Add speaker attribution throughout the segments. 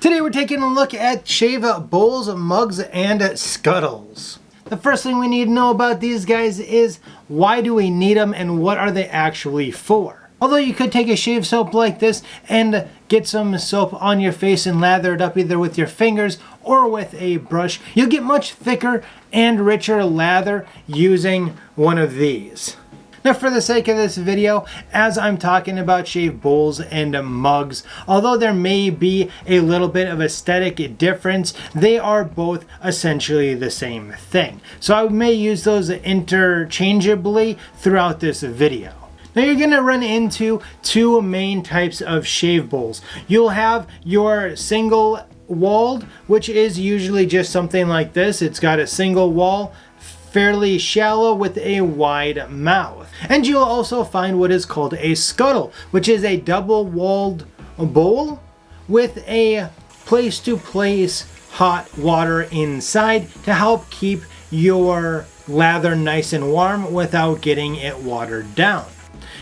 Speaker 1: Today we're taking a look at shave bowls, mugs, and scuttles. The first thing we need to know about these guys is why do we need them and what are they actually for? Although you could take a shave soap like this and get some soap on your face and lather it up either with your fingers or with a brush, you'll get much thicker and richer lather using one of these. For the sake of this video, as I'm talking about shave bowls and mugs, although there may be a little bit of aesthetic difference, they are both essentially the same thing. So I may use those interchangeably throughout this video. Now you're going to run into two main types of shave bowls. You'll have your single walled, which is usually just something like this. It's got a single wall fairly shallow with a wide mouth. And you'll also find what is called a scuttle, which is a double-walled bowl with a place-to-place hot water inside to help keep your lather nice and warm without getting it watered down.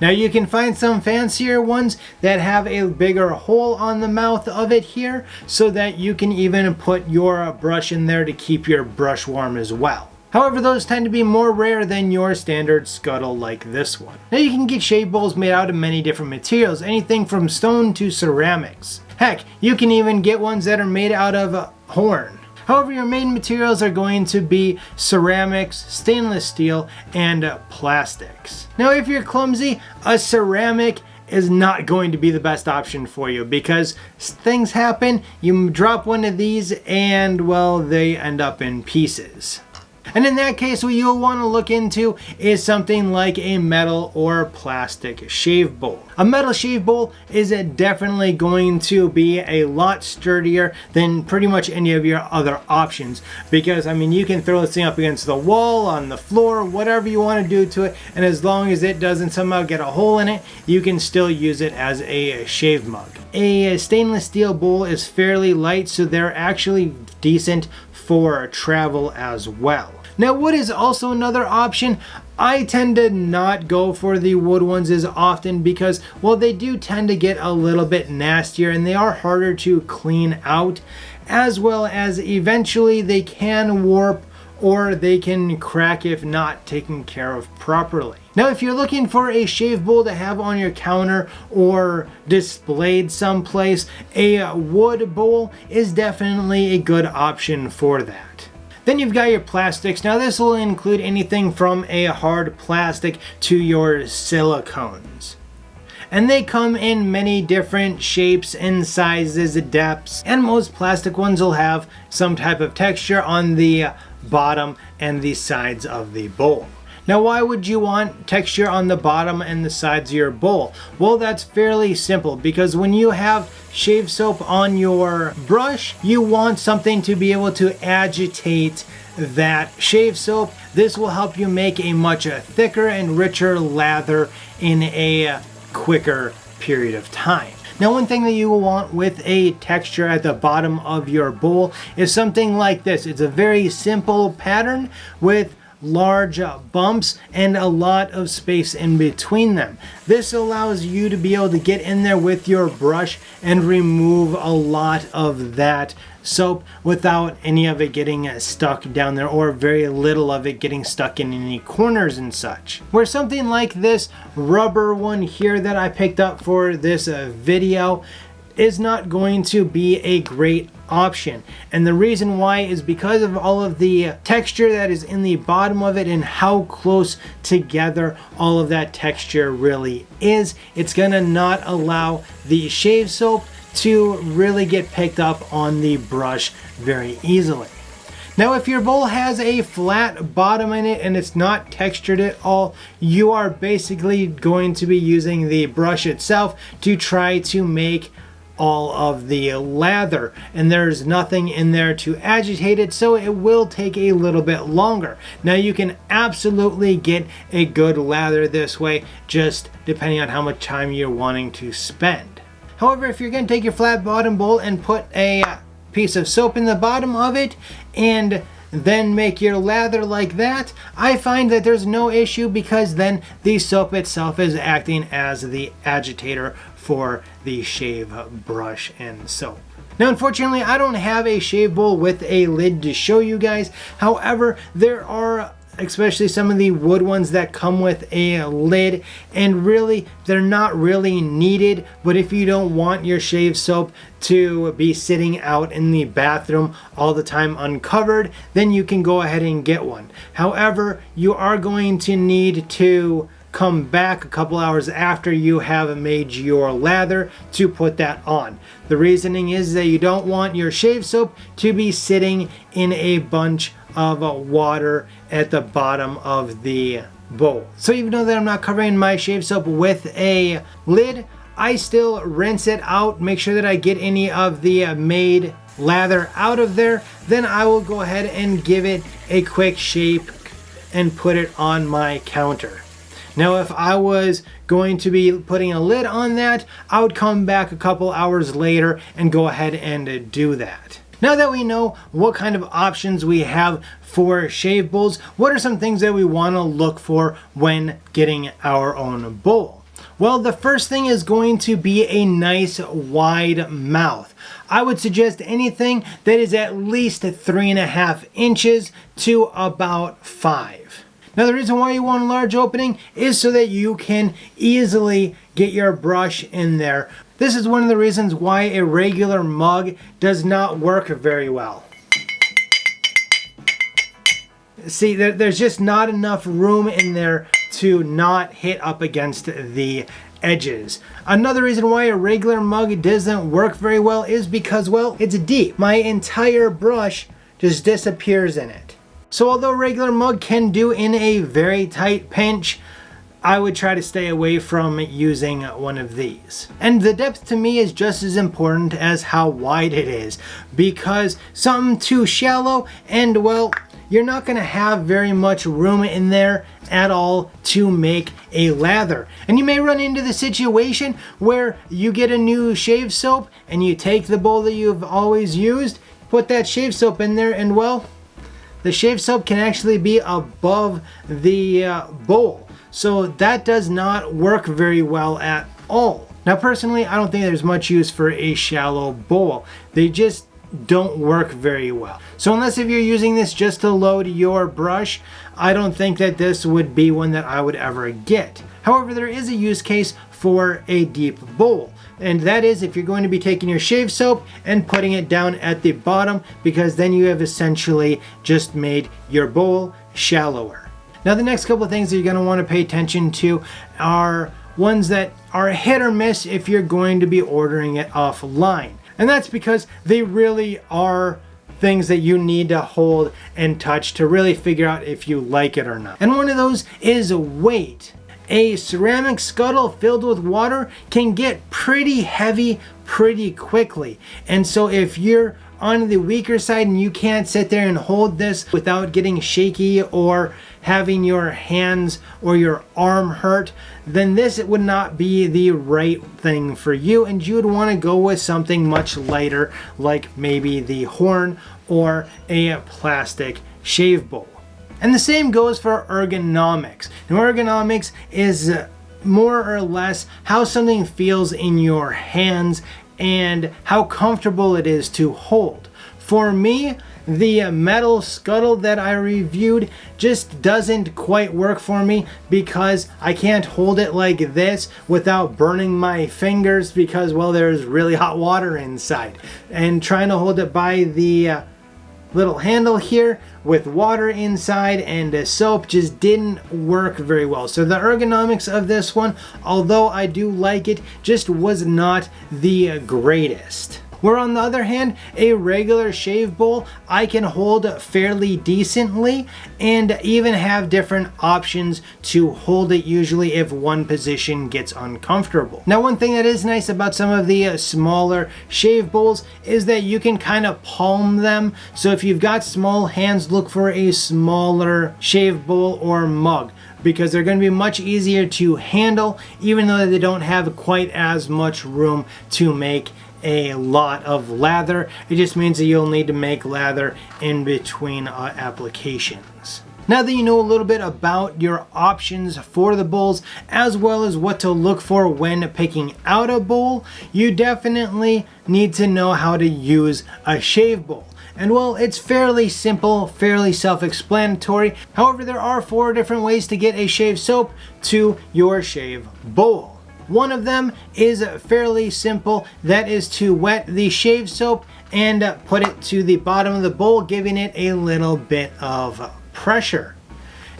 Speaker 1: Now you can find some fancier ones that have a bigger hole on the mouth of it here so that you can even put your brush in there to keep your brush warm as well. However, those tend to be more rare than your standard scuttle like this one. Now you can get shave bowls made out of many different materials, anything from stone to ceramics. Heck, you can even get ones that are made out of uh, horn. However, your main materials are going to be ceramics, stainless steel, and uh, plastics. Now if you're clumsy, a ceramic is not going to be the best option for you because things happen, you drop one of these and well, they end up in pieces. And in that case, what you'll want to look into is something like a metal or plastic shave bowl. A metal shave bowl is definitely going to be a lot sturdier than pretty much any of your other options because I mean you can throw this thing up against the wall, on the floor, whatever you want to do to it and as long as it doesn't somehow get a hole in it, you can still use it as a shave mug. A stainless steel bowl is fairly light so they're actually decent for travel as well. Now wood is also another option. I tend to not go for the wood ones as often because, well, they do tend to get a little bit nastier and they are harder to clean out, as well as eventually they can warp or they can crack if not taken care of properly. Now if you're looking for a shave bowl to have on your counter or displayed someplace, a wood bowl is definitely a good option for that. Then you've got your plastics. Now this will include anything from a hard plastic to your silicones. And they come in many different shapes and sizes, depths, and most plastic ones will have some type of texture on the bottom and the sides of the bowl. Now why would you want texture on the bottom and the sides of your bowl? Well that's fairly simple because when you have shave soap on your brush you want something to be able to agitate that shave soap. This will help you make a much thicker and richer lather in a quicker period of time. Now one thing that you will want with a texture at the bottom of your bowl is something like this. It's a very simple pattern with large uh, bumps and a lot of space in between them. This allows you to be able to get in there with your brush and remove a lot of that soap without any of it getting stuck down there or very little of it getting stuck in any corners and such. Where something like this rubber one here that I picked up for this uh, video is not going to be a great option. And the reason why is because of all of the texture that is in the bottom of it and how close together all of that texture really is. It's gonna not allow the shave soap to really get picked up on the brush very easily. Now if your bowl has a flat bottom in it and it's not textured at all, you are basically going to be using the brush itself to try to make all of the lather and there's nothing in there to agitate it so it will take a little bit longer. Now you can absolutely get a good lather this way just depending on how much time you're wanting to spend. However, if you're going to take your flat bottom bowl and put a uh, piece of soap in the bottom of it and then make your lather like that, I find that there's no issue because then the soap itself is acting as the agitator for the shave brush and soap. Now unfortunately I don't have a shave bowl with a lid to show you guys. However, there are especially some of the wood ones that come with a lid and really they're not really needed but if you don't want your shave soap to be sitting out in the bathroom all the time uncovered then you can go ahead and get one however you are going to need to come back a couple hours after you have made your lather to put that on. The reasoning is that you don't want your shave soap to be sitting in a bunch of water at the bottom of the bowl. So even though that I'm not covering my shave soap with a lid, I still rinse it out, make sure that I get any of the made lather out of there. Then I will go ahead and give it a quick shape and put it on my counter. Now if I was going to be putting a lid on that, I would come back a couple hours later and go ahead and do that. Now that we know what kind of options we have for shave bowls, what are some things that we want to look for when getting our own bowl? Well, the first thing is going to be a nice wide mouth. I would suggest anything that is at least three and a half inches to about five. Now the reason why you want a large opening is so that you can easily get your brush in there. This is one of the reasons why a regular mug does not work very well. See, there's just not enough room in there to not hit up against the edges. Another reason why a regular mug doesn't work very well is because, well, it's deep. My entire brush just disappears in it. So although regular mug can do in a very tight pinch, I would try to stay away from using one of these. And the depth to me is just as important as how wide it is because something too shallow and well, you're not going to have very much room in there at all to make a lather. And you may run into the situation where you get a new shave soap and you take the bowl that you've always used, put that shave soap in there and well, the shave soap can actually be above the uh, bowl. So that does not work very well at all. Now personally, I don't think there's much use for a shallow bowl. They just don't work very well. So unless if you're using this just to load your brush, I don't think that this would be one that I would ever get. However, there is a use case for a deep bowl. And that is if you're going to be taking your shave soap and putting it down at the bottom because then you have essentially just made your bowl shallower. Now the next couple of things that you're going to want to pay attention to are ones that are hit or miss if you're going to be ordering it offline. And that's because they really are things that you need to hold and touch to really figure out if you like it or not. And one of those is weight. A ceramic scuttle filled with water can get pretty heavy pretty quickly. And so if you're on the weaker side and you can't sit there and hold this without getting shaky or having your hands or your arm hurt, then this would not be the right thing for you and you would want to go with something much lighter like maybe the horn or a plastic shave bowl. And the same goes for ergonomics. Now ergonomics is more or less how something feels in your hands and how comfortable it is to hold. For me, the metal scuttle that I reviewed just doesn't quite work for me because I can't hold it like this without burning my fingers because, well, there's really hot water inside. And trying to hold it by the uh, little handle here with water inside and a soap just didn't work very well. So the ergonomics of this one, although I do like it, just was not the greatest. Where on the other hand, a regular shave bowl I can hold fairly decently and even have different options to hold it usually if one position gets uncomfortable. Now one thing that is nice about some of the uh, smaller shave bowls is that you can kind of palm them. So if you've got small hands, look for a smaller shave bowl or mug because they're going to be much easier to handle even though they don't have quite as much room to make a lot of lather. It just means that you'll need to make lather in between uh, applications. Now that you know a little bit about your options for the bowls as well as what to look for when picking out a bowl, you definitely need to know how to use a shave bowl. And well, it's fairly simple, fairly self-explanatory. However, there are four different ways to get a shave soap to your shave bowl. One of them is fairly simple. That is to wet the shave soap and put it to the bottom of the bowl, giving it a little bit of pressure.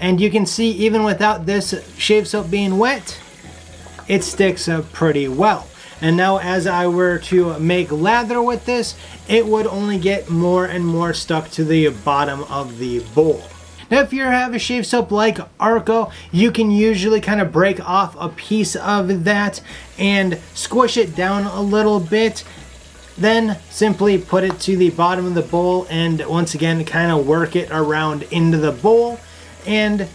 Speaker 1: And you can see even without this shave soap being wet, it sticks up pretty well. And now as I were to make lather with this, it would only get more and more stuck to the bottom of the bowl. Now if you have a shave soap like Arko, you can usually kind of break off a piece of that and squish it down a little bit then simply put it to the bottom of the bowl and once again kind of work it around into the bowl and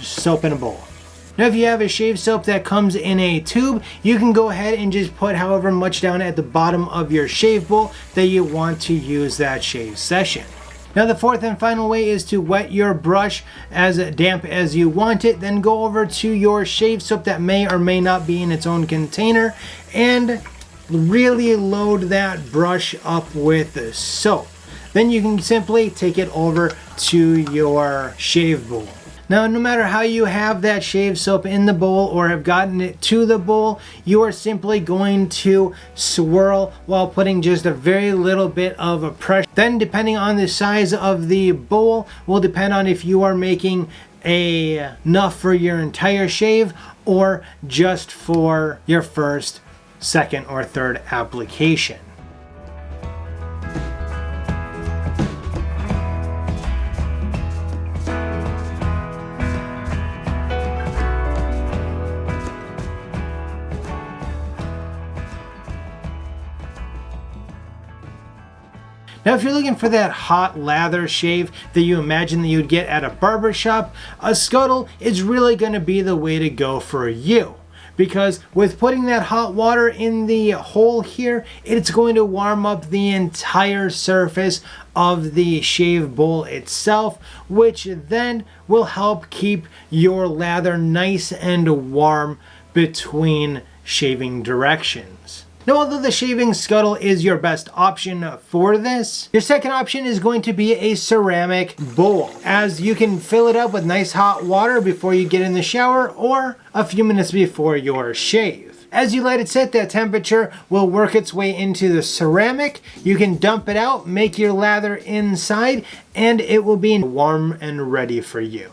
Speaker 1: soap in a bowl. Now if you have a shave soap that comes in a tube, you can go ahead and just put however much down at the bottom of your shave bowl that you want to use that shave session. Now the fourth and final way is to wet your brush as damp as you want it. Then go over to your shave soap that may or may not be in its own container and really load that brush up with soap. Then you can simply take it over to your shave bowl. Now, no matter how you have that shave soap in the bowl or have gotten it to the bowl, you are simply going to swirl while putting just a very little bit of a pressure. Then depending on the size of the bowl will depend on if you are making a, enough for your entire shave or just for your first second or third application. Now if you're looking for that hot lather shave that you imagine that you'd get at a barber shop, a scuttle is really going to be the way to go for you because with putting that hot water in the hole here, it's going to warm up the entire surface of the shave bowl itself, which then will help keep your lather nice and warm between shaving directions. Now, although the shaving scuttle is your best option for this, your second option is going to be a ceramic bowl, as you can fill it up with nice hot water before you get in the shower or a few minutes before your shave. As you let it sit, that temperature will work its way into the ceramic. You can dump it out, make your lather inside, and it will be warm and ready for you.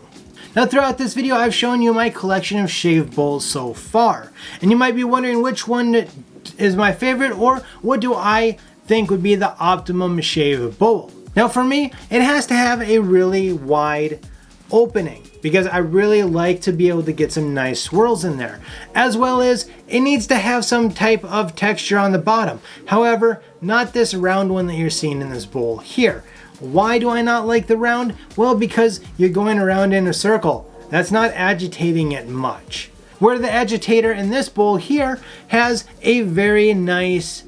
Speaker 1: Now throughout this video, I've shown you my collection of shave bowls so far. And you might be wondering which one is my favorite or what do I think would be the optimum shave bowl. Now for me, it has to have a really wide opening because I really like to be able to get some nice swirls in there. As well as it needs to have some type of texture on the bottom. However, not this round one that you're seeing in this bowl here. Why do I not like the round? Well, because you're going around in a circle. That's not agitating it much where the agitator in this bowl here has a very nice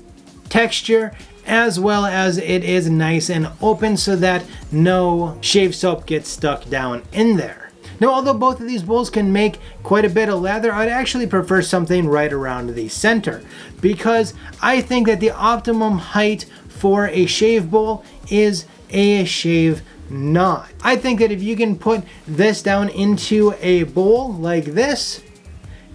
Speaker 1: texture as well as it is nice and open so that no shave soap gets stuck down in there. Now, although both of these bowls can make quite a bit of lather, I'd actually prefer something right around the center because I think that the optimum height for a shave bowl is a shave knot. I think that if you can put this down into a bowl like this,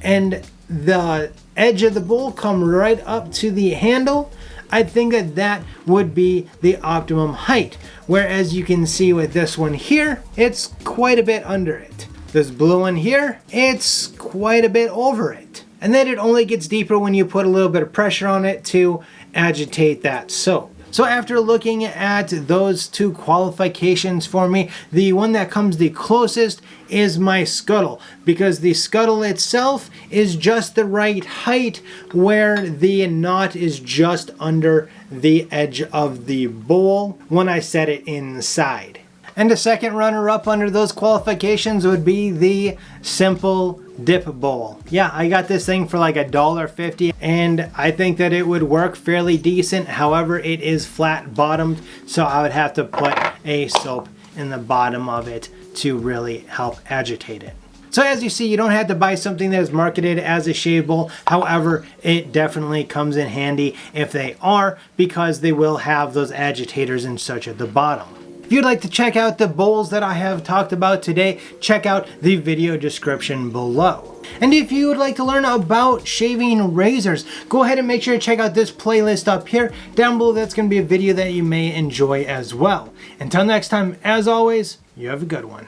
Speaker 1: and the edge of the bowl come right up to the handle, I think that that would be the optimum height. Whereas you can see with this one here, it's quite a bit under it. This blue one here, it's quite a bit over it. And then it only gets deeper when you put a little bit of pressure on it to agitate that soap. So after looking at those two qualifications for me, the one that comes the closest is my scuttle because the scuttle itself is just the right height where the knot is just under the edge of the bowl when I set it inside. And a second runner up under those qualifications would be the simple dip bowl. Yeah, I got this thing for like a dollar fifty and I think that it would work fairly decent. However, it is flat bottomed, so I would have to put a soap in the bottom of it to really help agitate it. So as you see, you don't have to buy something that is marketed as a shave bowl. However, it definitely comes in handy if they are because they will have those agitators and such at the bottom. If you'd like to check out the bowls that I have talked about today, check out the video description below. And if you would like to learn about shaving razors, go ahead and make sure to check out this playlist up here. Down below, that's going to be a video that you may enjoy as well. Until next time, as always, you have a good one.